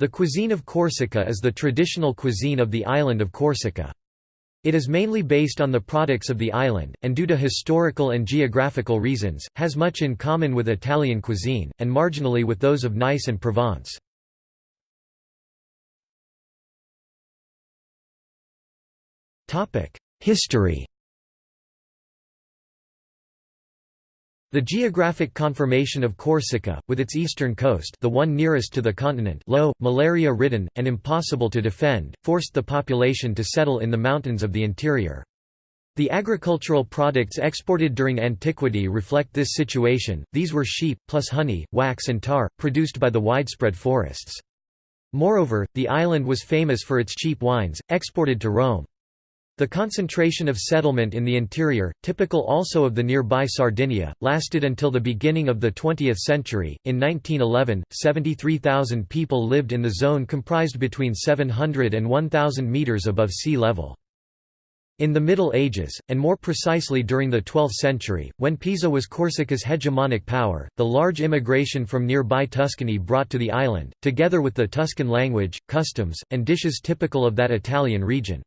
The cuisine of Corsica is the traditional cuisine of the island of Corsica. It is mainly based on the products of the island, and due to historical and geographical reasons, has much in common with Italian cuisine, and marginally with those of Nice and Provence. History The geographic conformation of Corsica, with its eastern coast the one nearest to the continent low, malaria-ridden, and impossible to defend, forced the population to settle in the mountains of the interior. The agricultural products exported during antiquity reflect this situation, these were sheep, plus honey, wax and tar, produced by the widespread forests. Moreover, the island was famous for its cheap wines, exported to Rome. The concentration of settlement in the interior, typical also of the nearby Sardinia, lasted until the beginning of the 20th century. In 1911, 73,000 people lived in the zone comprised between 700 and 1,000 metres above sea level. In the Middle Ages, and more precisely during the 12th century, when Pisa was Corsica's hegemonic power, the large immigration from nearby Tuscany brought to the island, together with the Tuscan language, customs, and dishes typical of that Italian region.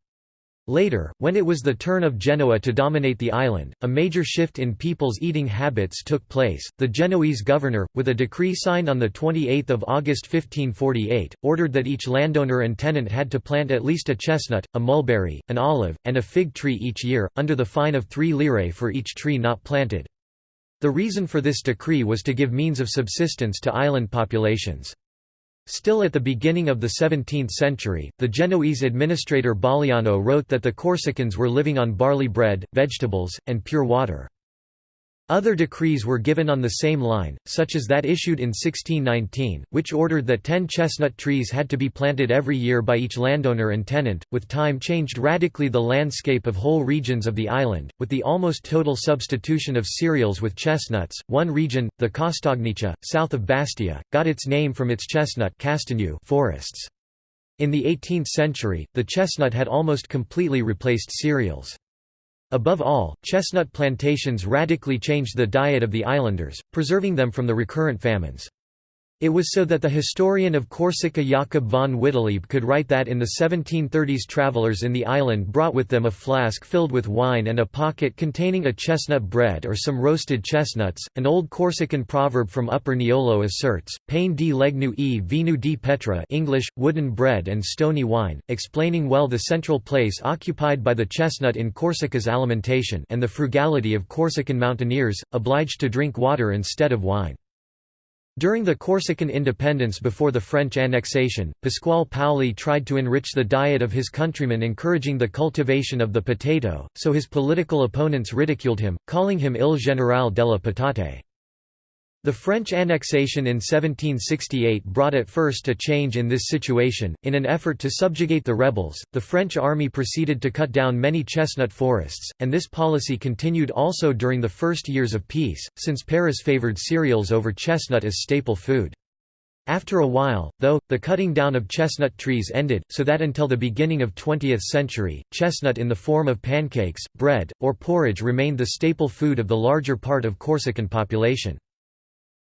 Later, when it was the turn of Genoa to dominate the island, a major shift in people's eating habits took place. The Genoese governor, with a decree signed on 28 August 1548, ordered that each landowner and tenant had to plant at least a chestnut, a mulberry, an olive, and a fig tree each year, under the fine of three lire for each tree not planted. The reason for this decree was to give means of subsistence to island populations. Still at the beginning of the 17th century, the Genoese administrator Baliano wrote that the Corsicans were living on barley bread, vegetables, and pure water. Other decrees were given on the same line, such as that issued in 1619, which ordered that ten chestnut trees had to be planted every year by each landowner and tenant, with time changed radically the landscape of whole regions of the island, with the almost total substitution of cereals with chestnuts. One region, the Castagniccia, south of Bastia, got its name from its chestnut forests. In the 18th century, the chestnut had almost completely replaced cereals. Above all, chestnut plantations radically changed the diet of the islanders, preserving them from the recurrent famines. It was so that the historian of Corsica Jakob von Wittelieb could write that in the 1730s travelers in the island brought with them a flask filled with wine and a pocket containing a chestnut bread or some roasted chestnuts. An old Corsican proverb from Upper Niolo asserts, "Pain di legnu e vinu di petra English, wooden bread and stony wine, explaining well the central place occupied by the chestnut in Corsica's alimentation and the frugality of Corsican mountaineers, obliged to drink water instead of wine. During the Corsican independence before the French annexation, Pasquale Paoli tried to enrich the diet of his countrymen encouraging the cultivation of the potato, so his political opponents ridiculed him, calling him il Generale della patate. The French annexation in 1768 brought at first a change in this situation. In an effort to subjugate the rebels, the French army proceeded to cut down many chestnut forests, and this policy continued also during the first years of peace, since Paris favored cereals over chestnut as staple food. After a while, though, the cutting down of chestnut trees ended, so that until the beginning of 20th century, chestnut in the form of pancakes, bread, or porridge remained the staple food of the larger part of Corsican population.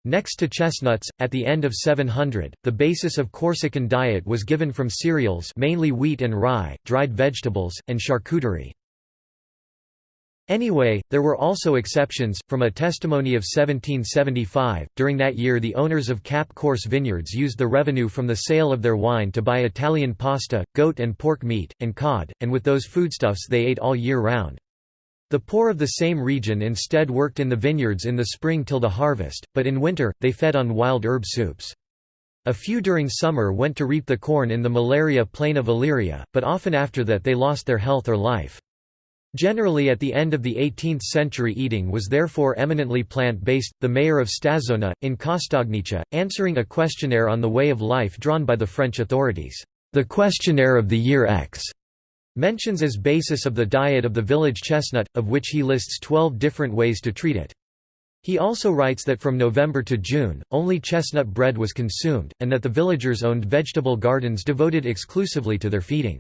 Next to chestnuts, at the end of 700, the basis of Corsican diet was given from cereals mainly wheat and rye, dried vegetables, and charcuterie. Anyway, there were also exceptions. From a testimony of 1775, during that year the owners of Cap Corse vineyards used the revenue from the sale of their wine to buy Italian pasta, goat and pork meat, and cod, and with those foodstuffs they ate all year round. The poor of the same region instead worked in the vineyards in the spring till the harvest, but in winter, they fed on wild herb soups. A few during summer went to reap the corn in the malaria plain of Aleria, but often after that they lost their health or life. Generally at the end of the 18th century eating was therefore eminently plant-based. The mayor of Stazzona, in Castagniccia, answering a questionnaire on the way of life drawn by the French authorities, the questionnaire of the year X, Mentions as basis of the diet of the village chestnut, of which he lists 12 different ways to treat it. He also writes that from November to June, only chestnut bread was consumed, and that the villagers owned vegetable gardens devoted exclusively to their feeding.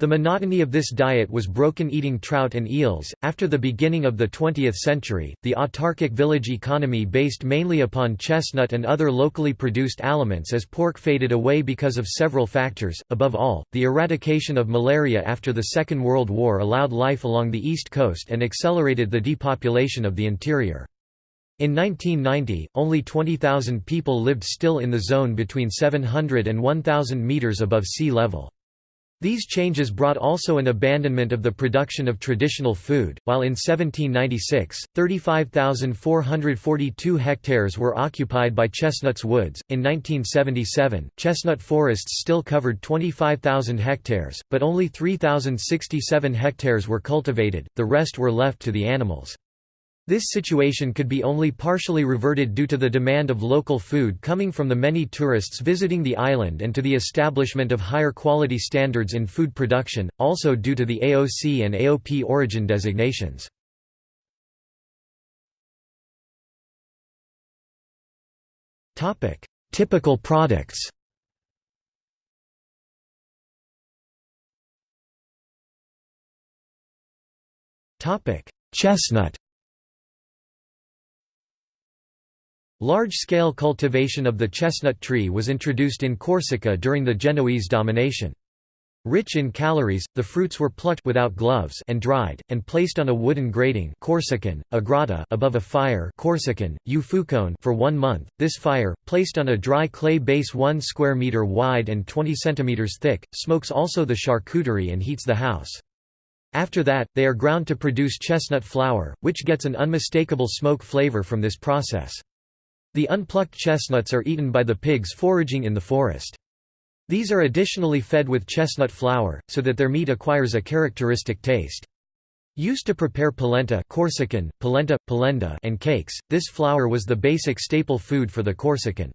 The monotony of this diet was broken eating trout and eels. After the beginning of the 20th century, the autarkic village economy based mainly upon chestnut and other locally produced aliments as pork faded away because of several factors. Above all, the eradication of malaria after the Second World War allowed life along the east coast and accelerated the depopulation of the interior. In 1990, only 20,000 people lived still in the zone between 700 and 1,000 meters above sea level. These changes brought also an abandonment of the production of traditional food, while in 1796, 35,442 hectares were occupied by chestnuts woods. In 1977, chestnut forests still covered 25,000 hectares, but only 3,067 hectares were cultivated, the rest were left to the animals. This situation could be only partially reverted due to the demand of local food coming from the many tourists visiting the island and to the establishment of higher quality standards in food production, also due to the AOC and AOP origin designations. Typical products Chestnut Large-scale cultivation of the chestnut tree was introduced in Corsica during the Genoese domination. Rich in calories, the fruits were plucked without gloves and dried, and placed on a wooden grating Corsican, a agrata above a fire Corsican, ufukone for one month. This fire, placed on a dry clay base 1 square meter wide and 20 centimeters thick, smokes also the charcuterie and heats the house. After that, they are ground to produce chestnut flour, which gets an unmistakable smoke flavor from this process. The unplucked chestnuts are eaten by the pigs foraging in the forest. These are additionally fed with chestnut flour, so that their meat acquires a characteristic taste. Used to prepare polenta Corsican, polenta, polenda and cakes, this flour was the basic staple food for the Corsican.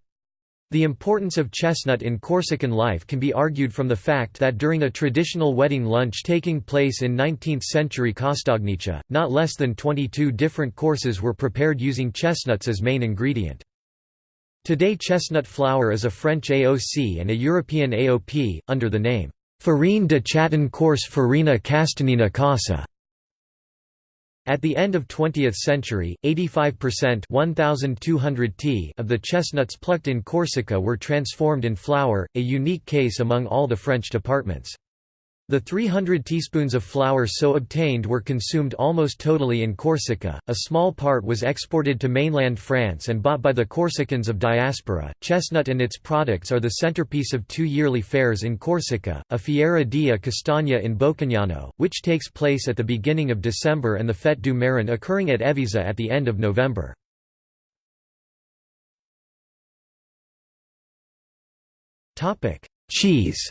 The importance of chestnut in Corsican life can be argued from the fact that during a traditional wedding lunch taking place in 19th-century Castagniccia, not less than 22 different courses were prepared using chestnuts as main ingredient. Today chestnut flour is a French AOC and a European AOP, under the name, Farine de Chaton Corse Farina Castanina Casa. At the end of 20th century, 85% 1,200 t of the chestnuts plucked in Corsica were transformed in flour, a unique case among all the French departments. The 300 teaspoons of flour so obtained were consumed almost totally in Corsica, a small part was exported to mainland France and bought by the Corsicans of diaspora. Chestnut and its products are the centerpiece of two yearly fairs in Corsica, a Fiera di Castagna in Bocognano, which takes place at the beginning of December and the Fête du Marin occurring at Evisa at the end of November. Cheese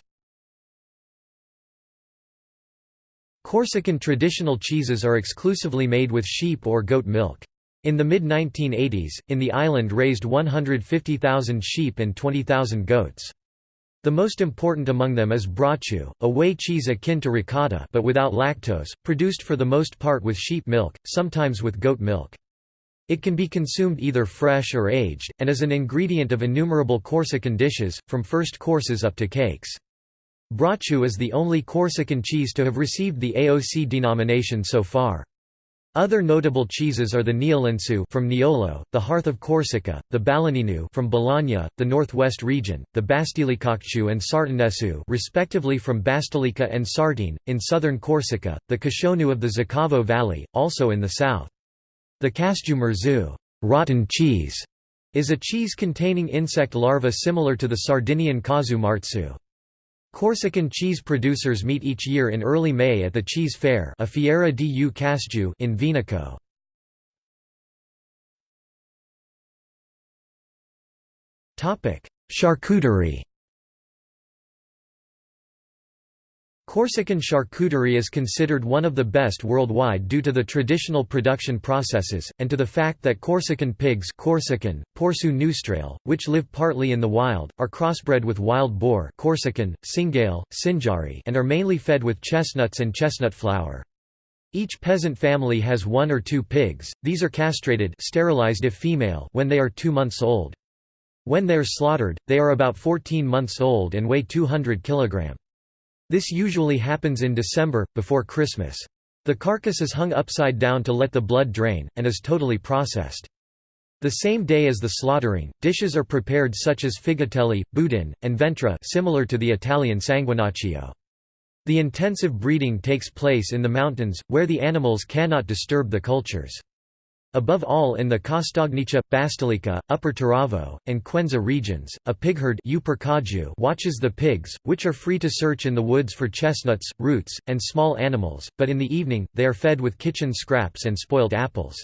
Corsican traditional cheeses are exclusively made with sheep or goat milk. In the mid-1980s, in the island raised 150,000 sheep and 20,000 goats. The most important among them is brocciu, a whey cheese akin to ricotta but without lactose, produced for the most part with sheep milk, sometimes with goat milk. It can be consumed either fresh or aged, and is an ingredient of innumerable Corsican dishes, from first courses up to cakes. Brocciu is the only Corsican cheese to have received the AOC denomination so far. Other notable cheeses are the Niolensu from Niolo, the Hearth of Corsica, the Balagnino from Balagna, the Northwest region, the Bastelicacciu and Sartinesu respectively from Bastelica and Sartene, in southern Corsica, the Cascionu of the Zacavo Valley, also in the south. The Casciu rotten cheese, is a cheese containing insect larvae similar to the Sardinian Casu marzu. Corsican cheese producers meet each year in early May at the Cheese Fair a Fiera du Casgiu in Venaco. Charcuterie Corsican charcuterie is considered one of the best worldwide due to the traditional production processes, and to the fact that Corsican pigs Corsican, Porsu Neustrale, which live partly in the wild, are crossbred with wild boar Corsican, Cingale, Cinjari and are mainly fed with chestnuts and chestnut flour. Each peasant family has one or two pigs, these are castrated sterilized if female when they are two months old. When they are slaughtered, they are about 14 months old and weigh 200 kg. This usually happens in December, before Christmas. The carcass is hung upside down to let the blood drain, and is totally processed. The same day as the slaughtering, dishes are prepared such as figatelli, boudin, and ventra similar to the Italian sanguinaccio. The intensive breeding takes place in the mountains, where the animals cannot disturb the cultures. Above all in the Castagniccia, Basilicata, Upper Taravo, and Quenza regions, a pigherd watches the pigs, which are free to search in the woods for chestnuts, roots, and small animals, but in the evening, they are fed with kitchen scraps and spoiled apples.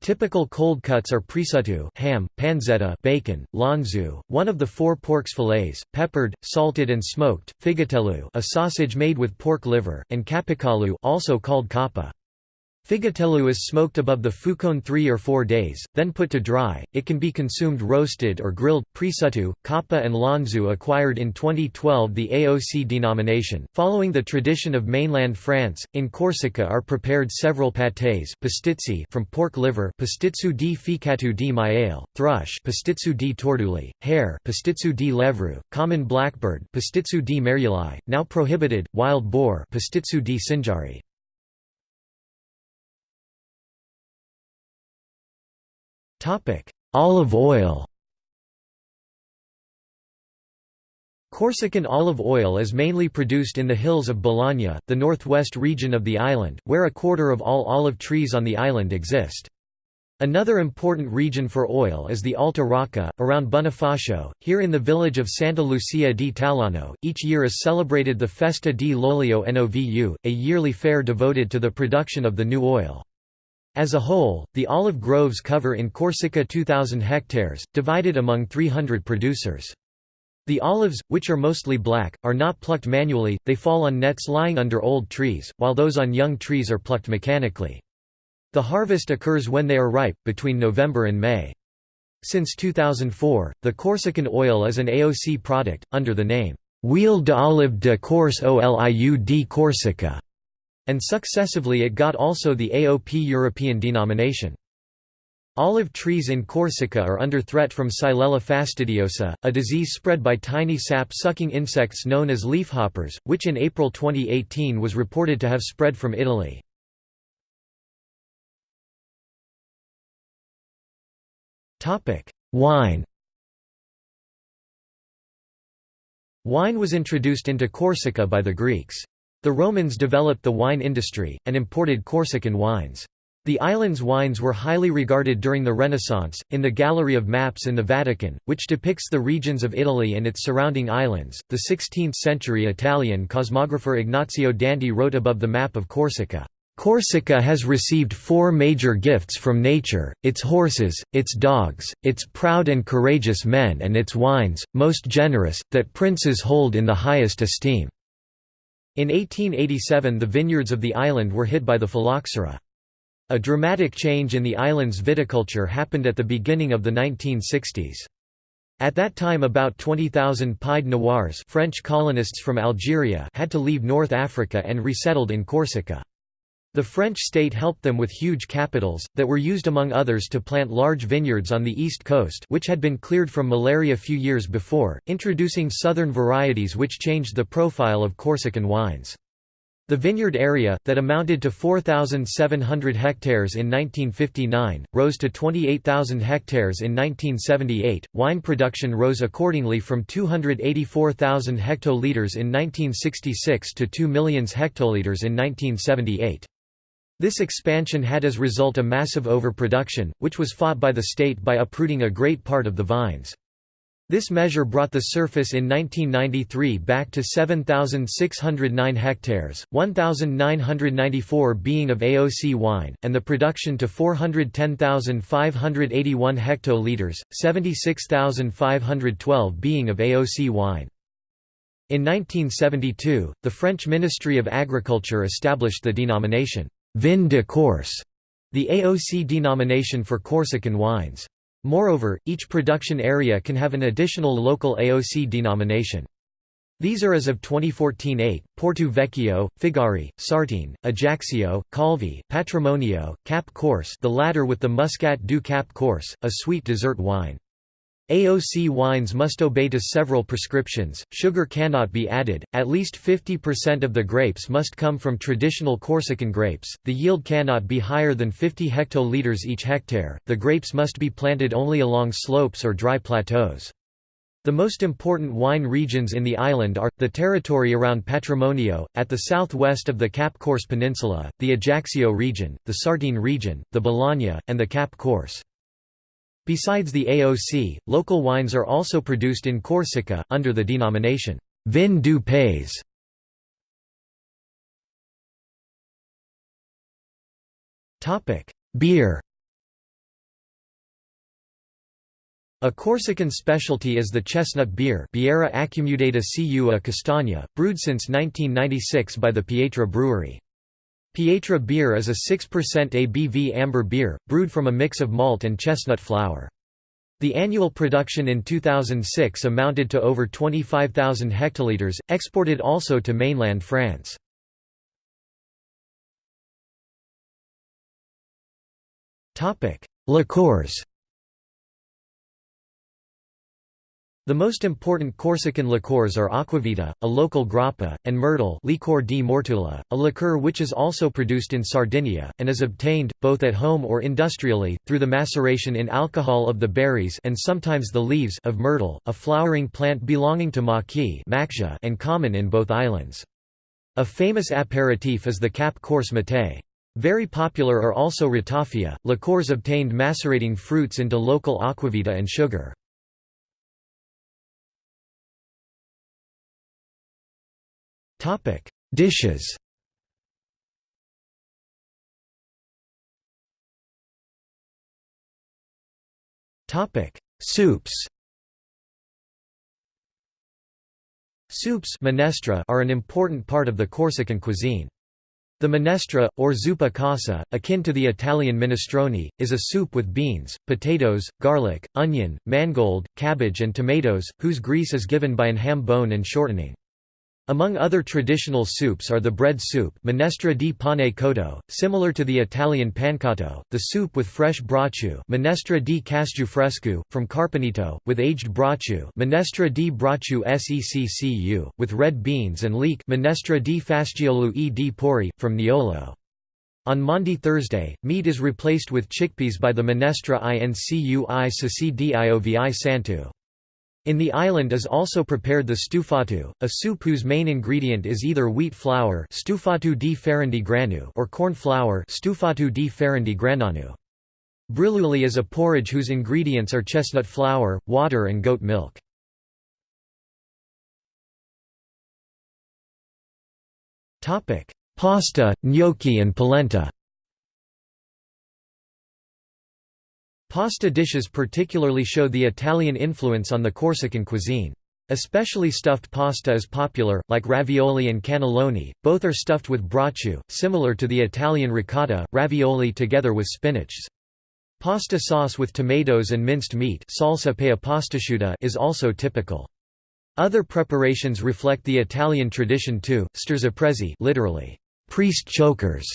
Typical cold cuts are prisutto ham, panzetta bacon, lonzu, one of the four pork's fillets, peppered, salted and smoked, figatello a sausage made with pork liver, and capicalu also called capa. Figatello is smoked above the fucone three or four days, then put to dry. It can be consumed roasted or grilled. Prisutto, Kappa, and Lonzu acquired in 2012 the AOC denomination. Following the tradition of mainland France, in Corsica are prepared several pâtés pastizzi from pork liver pastitsu di ficatu di maiale, thrush pastitsu di torduli, hare pastitsu di levru, common blackbird pastitsu di meriuli, now prohibited, wild boar pastitsu di cinjari. Olive oil Corsican olive oil is mainly produced in the hills of Balagna, the northwest region of the island, where a quarter of all olive trees on the island exist. Another important region for oil is the Alta Rocca, around Bonifacio. Here in the village of Santa Lucia di Talano, each year is celebrated the Festa di l'Olio Novu, a yearly fair devoted to the production of the new oil. As a whole, the olive groves cover in Corsica 2,000 hectares, divided among 300 producers. The olives, which are mostly black, are not plucked manually, they fall on nets lying under old trees, while those on young trees are plucked mechanically. The harvest occurs when they are ripe, between November and May. Since 2004, the Corsican oil is an AOC product, under the name, Huile d'olive de Corse Oliu di Corsica and successively it got also the AOP European denomination. Olive trees in Corsica are under threat from Xylella fastidiosa, a disease spread by tiny sap-sucking insects known as leafhoppers, which in April 2018 was reported to have spread from Italy. Wine Wine was introduced into Corsica by the Greeks. The Romans developed the wine industry, and imported Corsican wines. The island's wines were highly regarded during the Renaissance. In the Gallery of Maps in the Vatican, which depicts the regions of Italy and its surrounding islands, the 16th century Italian cosmographer Ignazio Danti wrote above the map of Corsica. Corsica has received four major gifts from nature, its horses, its dogs, its proud and courageous men and its wines, most generous, that princes hold in the highest esteem. In 1887 the vineyards of the island were hit by the phylloxera. A dramatic change in the island's viticulture happened at the beginning of the 1960s. At that time about 20,000 Pied Noirs French colonists from Algeria had to leave North Africa and resettled in Corsica. The French state helped them with huge capitals, that were used among others to plant large vineyards on the east coast which had been cleared from malaria a few years before, introducing southern varieties which changed the profile of Corsican wines. The vineyard area, that amounted to 4,700 hectares in 1959, rose to 28,000 hectares in 1978. Wine production rose accordingly from 284,000 hectoliters in 1966 to 2 million hectoliters in 1978. This expansion had as result a massive overproduction, which was fought by the state by uprooting a great part of the vines. This measure brought the surface in 1993 back to 7,609 hectares, 1,994 being of AOC wine, and the production to 410,581 hectoliters, 76,512 being of AOC wine. In 1972, the French Ministry of Agriculture established the denomination Vin de Corse, the AOC denomination for Corsican wines. Moreover, each production area can have an additional local AOC denomination. These are as of 2014 8, Porto Vecchio, Figari, Sartene, Ajaccio, Calvi, Patrimonio, Cap Corse the latter with the Muscat du Cap Corse, a sweet dessert wine. AOC wines must obey to several prescriptions, sugar cannot be added, at least 50% of the grapes must come from traditional Corsican grapes, the yield cannot be higher than 50 hectoliters each hectare, the grapes must be planted only along slopes or dry plateaus. The most important wine regions in the island are, the territory around Patrimonio, at the southwest of the Cap Corse Peninsula, the Ajaccio region, the Sartene region, the Balagna, and the Cap Corse. Besides the AOC, local wines are also produced in Corsica, under the denomination, Vin du Pays. Beer A Corsican specialty is the chestnut beer Birra accumulata Cua Castagna, brewed since 1996 by the Pietra Brewery. Pietra beer is a 6% ABV amber beer, brewed from a mix of malt and chestnut flour. The annual production in 2006 amounted to over 25,000 hectoliters, exported also to mainland France. Liqueurs The most important Corsican liqueurs are Aquavita, a local grappa, and Myrtle Liquor di Mortula, a liqueur which is also produced in Sardinia, and is obtained, both at home or industrially, through the maceration in alcohol of the berries and sometimes the leaves of myrtle, a flowering plant belonging to maqui and common in both islands. A famous aperitif is the Cap Corse Mattei. Very popular are also ratafia, liqueurs obtained macerating fruits into local aquavita and sugar. Topic: Dishes. Topic: Soups. Soups minestra are an important part of the Corsican cuisine. The minestra, or zuppa casa, akin to the Italian minestrone, is a soup with beans, potatoes, garlic, onion, mangold, cabbage and tomatoes, whose grease is given by an ham bone and shortening. Among other traditional soups are the bread soup minestra di pane cotto, similar to the Italian pancotto, the soup with fresh brocciu minestra di casciu fresco, from Carpenito, with aged brocciu minestra di brocciu seccu, with red beans and leek minestra di fasciolo e di porri, from Niolo. On Maundy Thursday, meat is replaced with chickpeas by the minestra incui sasi diovi santu. In the island is also prepared the stufatu, a soup whose main ingredient is either wheat flour stufatu di farindi granu or corn flour stufatu di farindi grananu. Briluli is a porridge whose ingredients are chestnut flour, water and goat milk. Pasta, gnocchi and polenta Pasta dishes particularly show the Italian influence on the Corsican cuisine. Especially stuffed pasta is popular, like ravioli and cannelloni, both are stuffed with brocciu, similar to the Italian ricotta, ravioli together with spinach. Pasta sauce with tomatoes and minced meat salsa is also typical. Other preparations reflect the Italian tradition too, strozzapreti literally, priest chokers,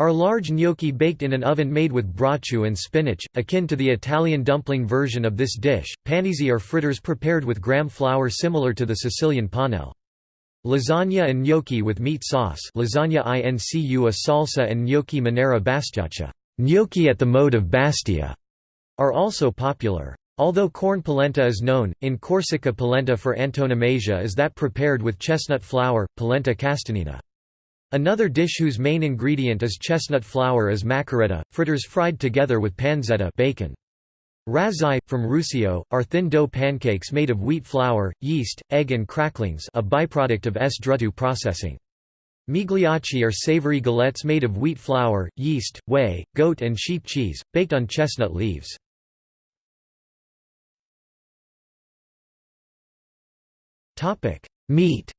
are large gnocchi baked in an oven made with brocciu and spinach, akin to the Italian dumpling version of this dish. Panizzi are fritters prepared with gram flour similar to the Sicilian panelle. Lasagna and gnocchi with meat sauce lasagna incu a salsa and gnocchi manera bastiaccia gnocchi at the mode of Bastia, are also popular. Although corn polenta is known, in Corsica polenta for antonomasia is that prepared with chestnut flour, polenta castanina. Another dish whose main ingredient is chestnut flour is maccheretta, fritters fried together with pancetta bacon. Razzai, from Ruscio, are thin dough pancakes made of wheat flour, yeast, egg and cracklings a byproduct of S. druttu processing. Migliacci are savory galettes made of wheat flour, yeast, whey, goat and sheep cheese, baked on chestnut leaves. Meat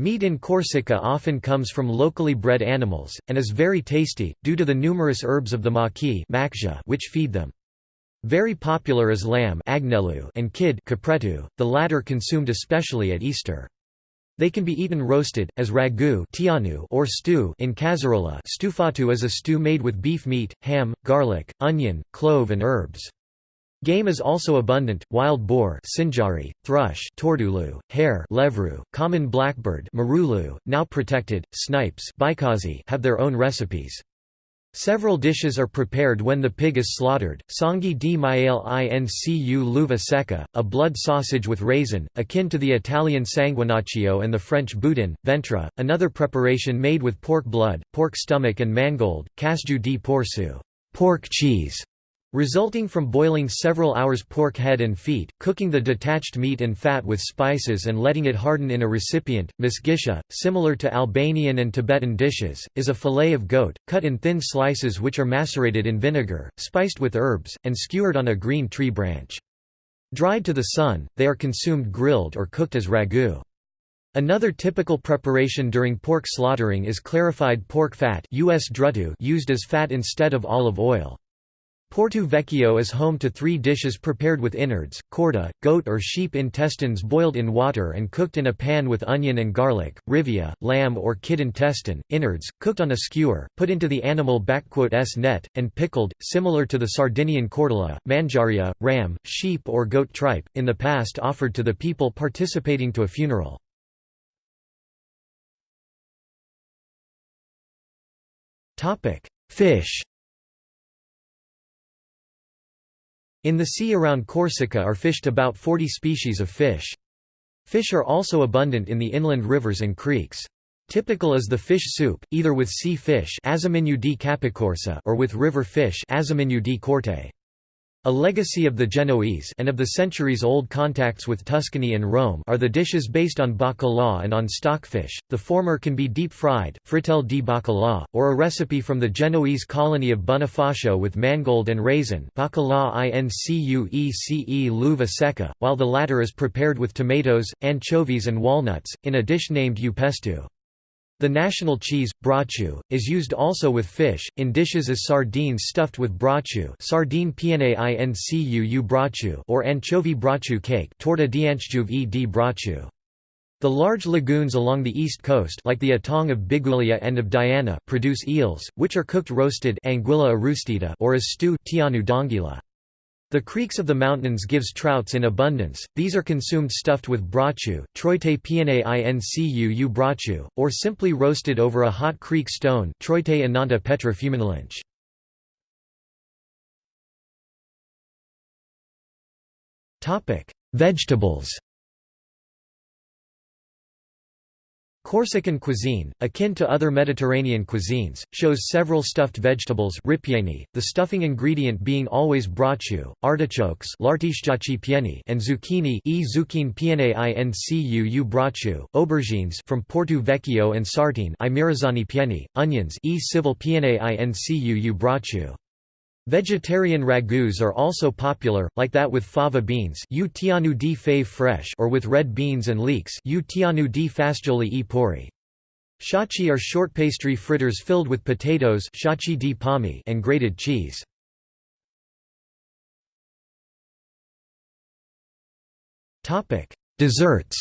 Meat in Corsica often comes from locally bred animals, and is very tasty, due to the numerous herbs of the maqui which feed them. Very popular is lamb and kid the latter consumed especially at Easter. They can be eaten roasted, as ragu or stew in casserola stufatu is a stew made with beef meat, ham, garlic, onion, clove and herbs. Game is also abundant: wild boar, sinjari, thrush, tordulu, hare, levru, common blackbird, marulu, now protected, snipes, have their own recipes. Several dishes are prepared when the pig is slaughtered, sangi di maiale incu luva secca, a blood sausage with raisin, akin to the Italian sanguinaccio and the French boudin, ventre, another preparation made with pork blood, pork stomach and mangold, casju di porsu pork cheese", resulting from boiling several hours pork head and feet, cooking the detached meat and fat with spices and letting it harden in a recipient. Misgisha, similar to Albanian and Tibetan dishes, is a fillet of goat, cut in thin slices which are macerated in vinegar, spiced with herbs, and skewered on a green tree branch. Dried to the sun, they are consumed grilled or cooked as ragu. Another typical preparation during pork slaughtering is clarified pork fat used as fat instead of olive oil. Porto Vecchio is home to three dishes prepared with innards, corda, goat or sheep intestines boiled in water and cooked in a pan with onion and garlic, rivia, lamb or kid intestine, innards, cooked on a skewer, put into the animal s net, and pickled, similar to the Sardinian cordola, manjaria, ram, sheep or goat tripe, in the past offered to the people participating to a funeral. Fish In the sea around Corsica are fished about 40 species of fish. Fish are also abundant in the inland rivers and creeks. Typical is the fish soup, either with sea fish or with river fish a legacy of the Genoese and of the centuries-old contacts with Tuscany and Rome are the dishes based on bacalhau and on stockfish, the former can be deep-fried fritel di bacalhau, or a recipe from the Genoese colony of Bonifacio with mangold and raisin bacalhau incuece l'uva while the latter is prepared with tomatoes, anchovies and walnuts, in a dish named upestu. The national cheese, brocciu, is used also with fish, in dishes as sardines stuffed with brocciu sardine pnaincu brocciu or anchovy brocciu cake torta e di brocciu. The large lagoons along the east coast like the Étang of Biguglia and of Diana produce eels, which are cooked roasted anguilla or as stew tianu d'anguilla. The creeks of the mountains gives trouts in abundance, these are consumed stuffed with brachu, troite pnaincu brachu, or simply roasted over a hot creek stone troite ananta petra fuminalinch. Vegetables Corsican cuisine, akin to other Mediterranean cuisines, shows several stuffed vegetables ripieni, the stuffing ingredient being always brocciu, artichokes and zucchini e zucchine incu brocciu, aubergines from Porto Vecchio and Sartene i pieni, onions e civil incu brocciu. Vegetarian ragouts are also popular, like that with fava beans u di fave fresh or with red beans and leeks u di fagioli pori. Shachi are short pastry fritters filled with potatoes shachi di pommi and grated cheese. Desserts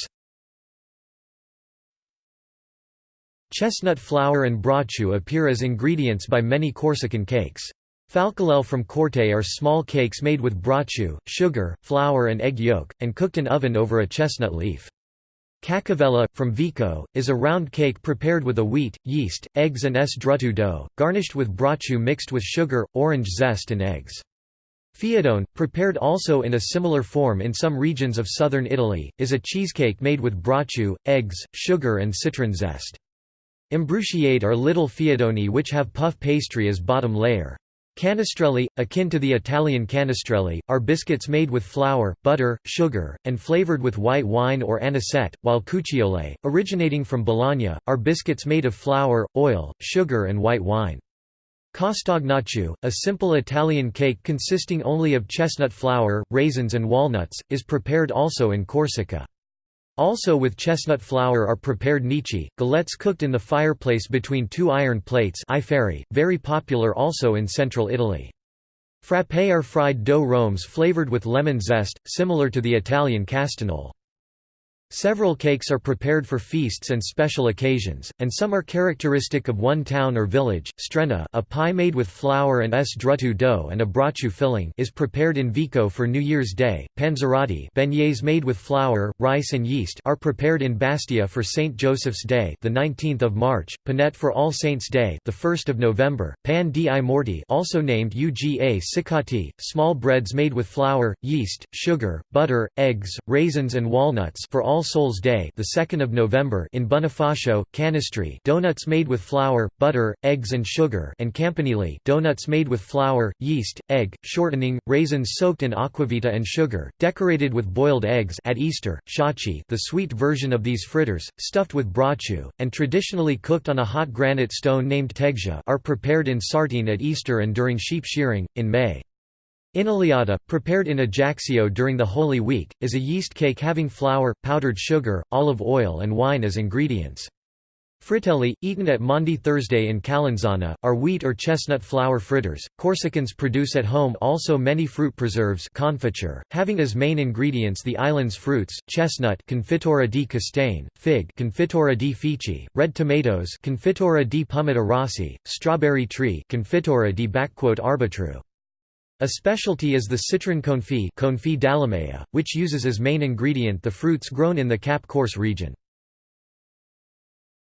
Chestnut flour and brocciu appear as ingredients by many Corsican cakes. Falculelle from Corte are small cakes made with brocciu, sugar, flour and egg yolk, and cooked in oven over a chestnut leaf. Cacavella, from Vico, is a round cake prepared with a wheat, yeast, eggs and strutto dough, garnished with brocciu mixed with sugar, orange zest and eggs. Fiadone, prepared also in a similar form in some regions of southern Italy, is a cheesecake made with brocciu, eggs, sugar and citron zest. Imbrucciate are little fiadoni which have puff pastry as bottom layer. Canestrelli, akin to the Italian canestrelli, are biscuits made with flour, butter, sugar, and flavored with white wine or anisette, while cucciole, originating from Balagna, are biscuits made of flour, oil, sugar and white wine. Castagnaccio, a simple Italian cake consisting only of chestnut flour, raisins and walnuts, is prepared also in Corsica. Also with chestnut flour are prepared nichi, galettes cooked in the fireplace between two iron plates very popular also in central Italy. Frappé are fried dough rhombs flavored with lemon zest, similar to the Italian castagnole. Several cakes are prepared for feasts and special occasions, and some are characteristic of one town or village. Strena, a pie made with flour and s drutu dough and a braciu filling, is prepared in Vico for New Year's Day. Panzerotti, beignets made with flour, rice and yeast, are prepared in Bastia for Saint Joseph's Day, the 19th of March. Panette for All Saints' Day, the 1st of November. Pan di morti, also named Uga Sicati, small breads made with flour, yeast, sugar, butter, eggs, raisins and walnuts for all all Souls Day, the 2nd of November in Bonifacio, Canistri, donuts made with flour, butter, eggs and sugar, and Campanile, donuts made with flour, yeast, egg, shortening, raisins soaked in aquavita and sugar, decorated with boiled eggs at Easter. Shachi, the sweet version of these fritters, stuffed with braciu and traditionally cooked on a hot granite stone named tegja, are prepared in Sartene at Easter and during sheep shearing in May. Inaliata, prepared in Ajaccio during the Holy Week, is a yeast cake having flour, powdered sugar, olive oil and wine as ingredients. Fritelli, eaten at Maundy Thursday in Calenzana, are wheat or chestnut flour fritters. Corsicans produce at home also many fruit preserves confiture, having as main ingredients the island's fruits, chestnut Confitura di Castane, fig Confitura di Fici, red tomatoes Confitura di Pomata Rossi, strawberry tree Confitura di Arbitru. A specialty is the citron confit confit which uses as main ingredient the fruits grown in the Cap Corse region.